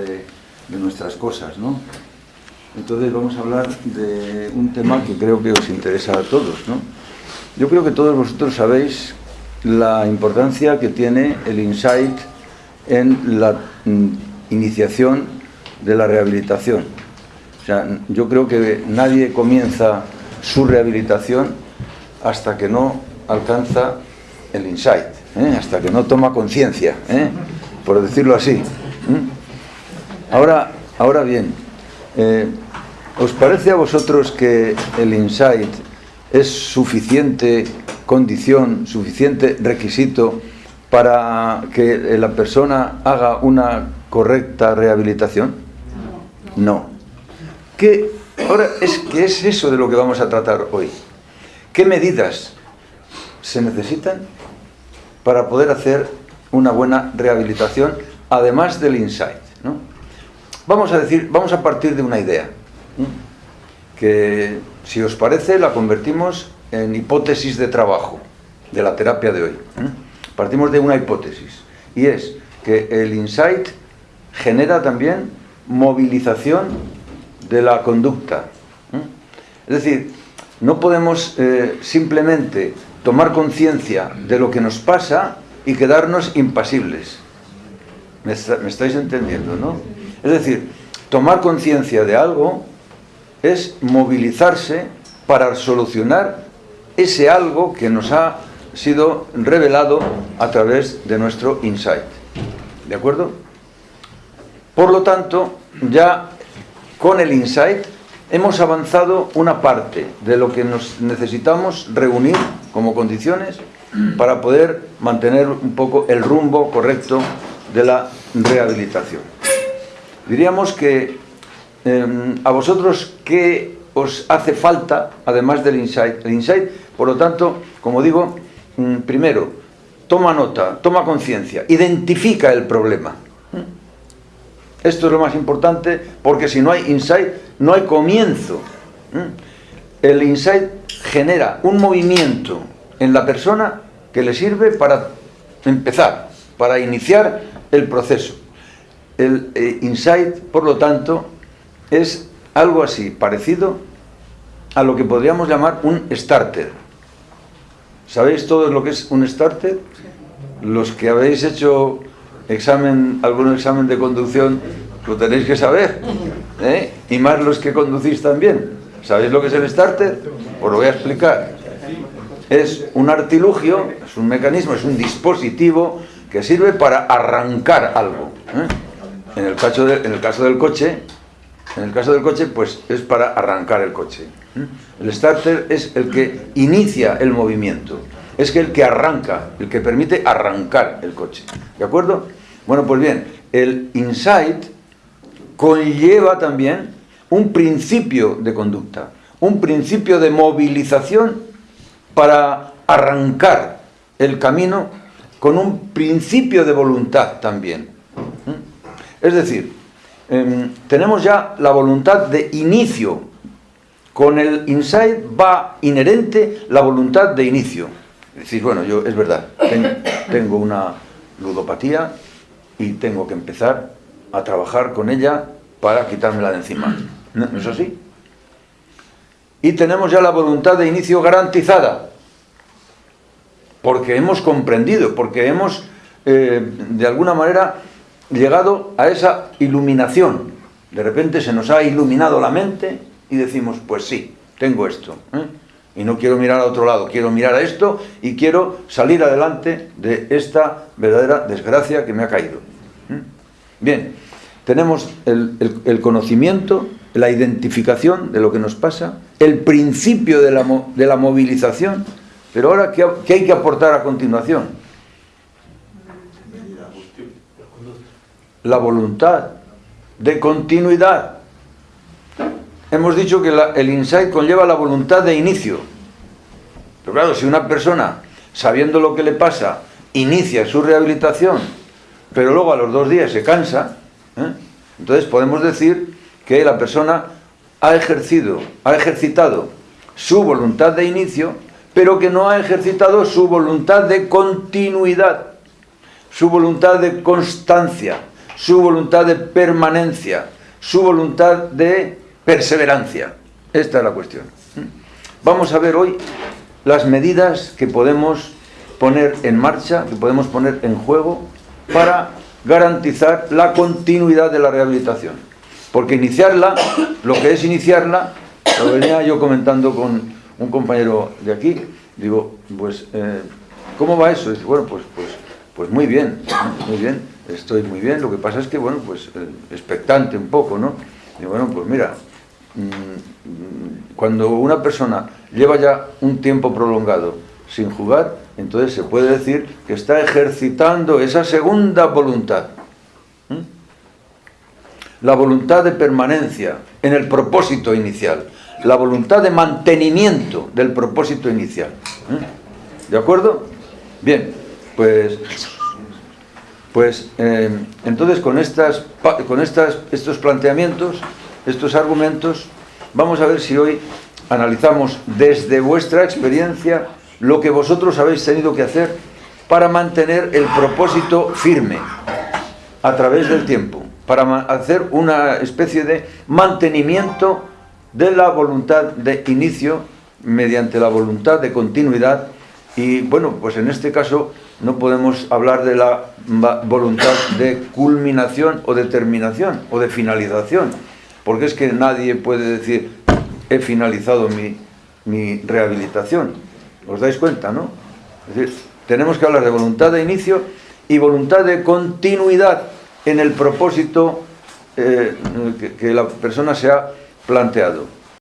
de, nuestras cosas, ¿no? Entonces vamos a hablar de un tema que creo que os interesa a todos, ¿no? Yo creo que todos vosotros sabéis la importancia que tiene el insight en la mm, iniciación de la rehabilitación. O sea, yo creo que nadie comienza su rehabilitación hasta que no alcanza el insight, ¿eh? hasta que no toma conciencia, ¿eh? por decirlo así. ¿eh? Ahora, ahora bien, eh, ¿os parece a vosotros que el insight es suficiente condición, suficiente requisito para que la persona haga una correcta rehabilitación? No. ¿Qué, ahora, es, ¿qué es eso de lo que vamos a tratar hoy? ¿Qué medidas se necesitan para poder hacer una buena rehabilitación, además del insight? Vamos a decir, vamos a partir de una idea, que si os parece la convertimos en hipótesis de trabajo de la terapia de hoy. Partimos de una hipótesis y es que el insight genera también movilización de la conducta. Es decir, no podemos eh, simplemente tomar conciencia de lo que nos pasa y quedarnos impasibles. ¿Me, me estáis entendiendo, no? Es decir, tomar conciencia de algo es movilizarse para solucionar ese algo que nos ha sido revelado a través de nuestro insight. ¿De acuerdo? Por lo tanto, ya con el insight hemos avanzado una parte de lo que nos necesitamos reunir como condiciones para poder mantener un poco el rumbo correcto de la rehabilitación. Diríamos que eh, a vosotros qué os hace falta, además del insight. El insight, por lo tanto, como digo, mm, primero, toma nota, toma conciencia, identifica el problema. Esto es lo más importante porque si no hay insight, no hay comienzo. El insight genera un movimiento en la persona que le sirve para empezar, para iniciar el proceso. El eh, insight, por lo tanto, es algo así, parecido a lo que podríamos llamar un starter. ¿Sabéis todos lo que es un starter? Los que habéis hecho examen, algún examen de conducción, lo tenéis que saber. ¿eh? Y más los que conducís también. ¿Sabéis lo que es el starter? Os lo voy a explicar. Es un artilugio, es un mecanismo, es un dispositivo que sirve para arrancar algo. ¿eh? En, el caso del coche, en el caso del coche, pues es para arrancar el coche. ¿eh? El starter es el que inicia el movimiento. Es el que arranca, el que permite arrancar el coche. ¿De acuerdo? Bueno, pues bien, el insight conlleva también un principio de conducta, un principio de movilización para arrancar el camino con un principio de voluntad también. Es decir, eh, tenemos ya la voluntad de inicio. Con el insight va inherente la voluntad de inicio. Es decir, bueno, yo es verdad, tengo, tengo una ludopatía y tengo que empezar a trabajar con ella para quitármela de encima. ¿No es así? Y tenemos ya la voluntad de inicio garantizada, porque hemos comprendido, porque hemos, eh, de alguna manera, llegado a esa iluminación. De repente se nos ha iluminado la mente y decimos, pues sí, tengo esto. ¿eh? Y no quiero mirar a otro lado, quiero mirar a esto y quiero salir adelante de esta verdadera desgracia que me ha caído. ¿eh? Bien, tenemos el, conocimiento, la identificación de lo que nos pasa, el principio de la, de la movilización, pero ahora, ¿qué, ¿qué, hay que aportar a continuación? La voluntad de continuidad. Hemos dicho que el insight conlleva la voluntad de inicio. Pero claro, si una persona, sabiendo lo que le pasa, inicia su rehabilitación, pero luego a los dos días se cansa, ¿eh? entonces podemos decir que la persona ha ejercido, ha ejercitado su voluntad de inicio, pero que no ha ejercitado su voluntad de continuidad, su voluntad de constancia, su voluntad de permanencia, su voluntad de perseverancia. Esta es la cuestión. Vamos a ver hoy las medidas que podemos poner en marcha, que podemos poner en juego para garantizar la continuidad de la rehabilitación. Porque iniciarla, lo que es iniciarla, lo venía yo comentando con un compañero de aquí, digo, pues, eh, ¿cómo va eso? Dice, bueno, pues, pues, pues muy bien, muy bien, estoy muy bien, lo que pasa es que, bueno, pues eh, expectante un poco, ¿no? Digo, bueno, pues mira, mm, cuando una persona lleva ya un tiempo prolongado sin jugar, entonces se puede decir que está ejercitando esa segunda voluntad. La voluntad de permanencia en el propósito inicial. La voluntad de mantenimiento del propósito inicial. ¿De acuerdo? Bien, pues... Pues eh, entonces con, estas, con estas, estos planteamientos, estos argumentos, vamos a ver si hoy analizamos desde vuestra experiencia lo que vosotros habéis tenido que hacer para mantener el propósito firme a través del tiempo, para hacer una especie de mantenimiento de la voluntad de inicio mediante la voluntad de continuidad y bueno, pues en este caso no podemos hablar de la voluntad de culminación o de terminación o de finalización, porque es que nadie puede decir he finalizado mi, mi rehabilitación ¿Os dais cuenta, no? Es decir, tenemos que hablar de voluntad de inicio y voluntad de continuidad en el propósito eh, que, que la persona se ha planteado.